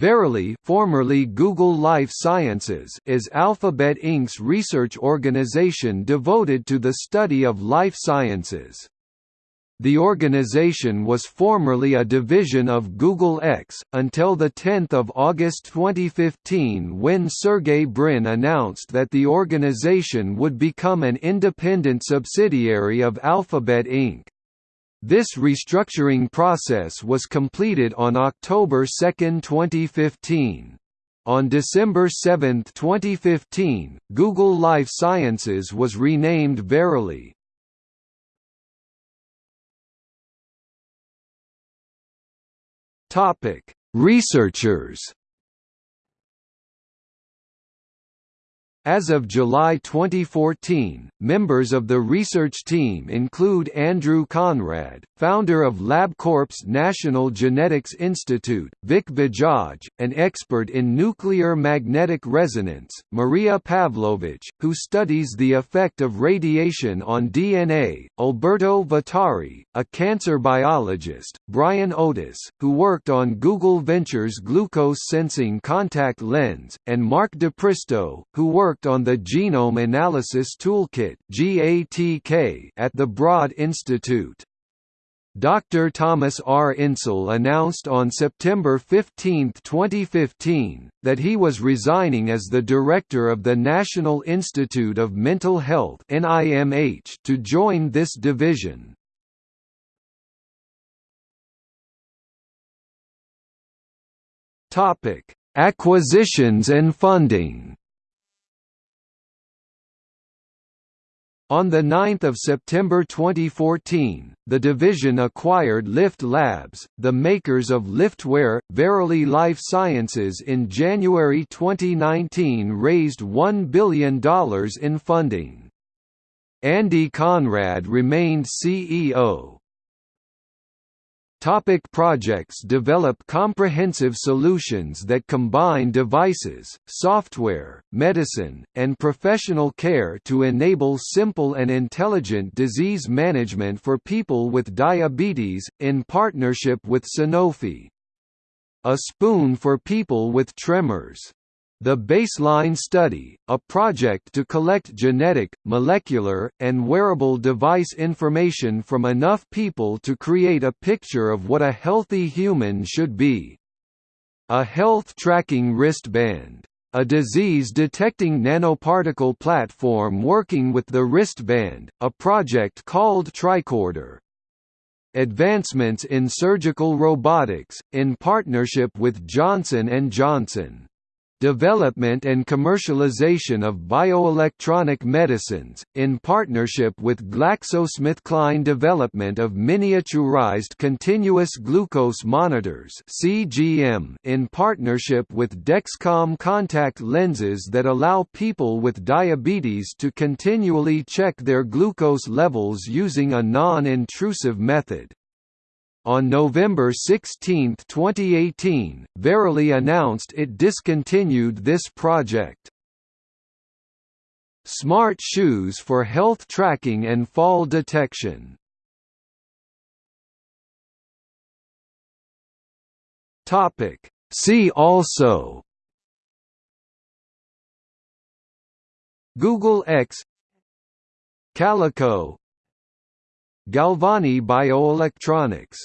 Verily formerly Google Life Sciences is Alphabet Inc.'s research organization devoted to the study of life sciences. The organization was formerly a division of Google X, until 10 August 2015 when Sergey Brin announced that the organization would become an independent subsidiary of Alphabet Inc. This restructuring process was completed on October 2, 2015. On December 7, 2015, Google Life Sciences was renamed Verily. Researchers As of July 2014, members of the research team include Andrew Conrad, founder of LabCorp's National Genetics Institute, Vic Bajaj, an expert in nuclear magnetic resonance, Maria Pavlovich, who studies the effect of radiation on DNA, Alberto Vitari, a cancer biologist, Brian Otis, who worked on Google Ventures' glucose sensing contact lens, and Mark DePristo, who worked worked on the Genome Analysis Toolkit at the Broad Institute. Dr. Thomas R. Insel announced on September 15, 2015, that he was resigning as the director of the National Institute of Mental Health to join this division. Acquisitions and funding On 9 September 2014, the division acquired Lift Labs, the makers of Liftware. Verily Life Sciences in January 2019 raised $1 billion in funding. Andy Conrad remained CEO. Topic projects Develop comprehensive solutions that combine devices, software, medicine, and professional care to enable simple and intelligent disease management for people with diabetes, in partnership with Sanofi. A Spoon for People with Tremors the Baseline Study, a project to collect genetic, molecular, and wearable device information from enough people to create a picture of what a healthy human should be. A health tracking wristband. A disease-detecting nanoparticle platform working with the wristband, a project called Tricorder. Advancements in surgical robotics, in partnership with Johnson & Johnson development and commercialization of bioelectronic medicines, in partnership with GlaxoSmithKline development of miniaturized continuous glucose monitors in partnership with Dexcom contact lenses that allow people with diabetes to continually check their glucose levels using a non-intrusive method. On November 16, 2018, Verily announced it discontinued this project. Smart shoes for health tracking and fall detection. See also. Google X. Calico Galvani Bioelectronics